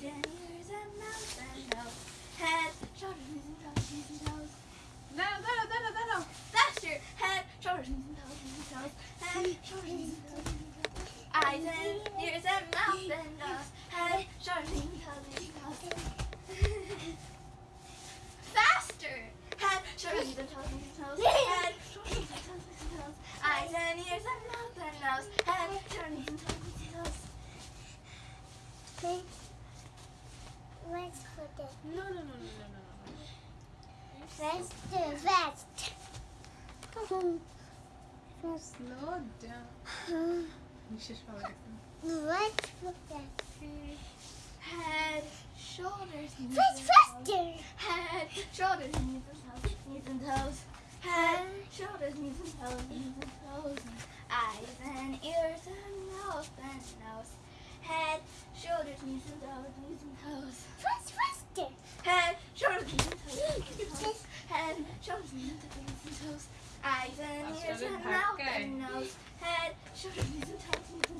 eyes and ears and mouth and nose, head, shoulders, knees and toes, knees and toes. Dalo, dalo, dalo, dalo. Faster, head, shoulders, knees and toes, knees and toes, head, shoulders, knees and toes, knees and toes. Eyes and ears and mouth and nose, head, shoulders, knees and toes, knees and toes. Faster, head, shoulders, knees and toes, knees and toes, head, shoulders, knees and toes, knees and toes. Eyes and ears and mouth and nose, head, shoulders, knees and toes, knees and toes. Let's put it. No, no, no, no, no, no, no. Let's. First, Slow down. Musisz let's put that. Head, shoulders, knees and faster. Head, shoulders, knees and toes, knees and toes. Head, shoulders, knees and toes, knees and toes. Eyes and ears and mouth and nose. Head, shoulders, knees and toes, knees and toes. Fast, faster. Head, shoulders, knees and toes, knees and toes. Head, shoulders, knees and toes, and toes. Eyes and ears and mouth and nose. Head, shoulders, knees and toes, knees and toes.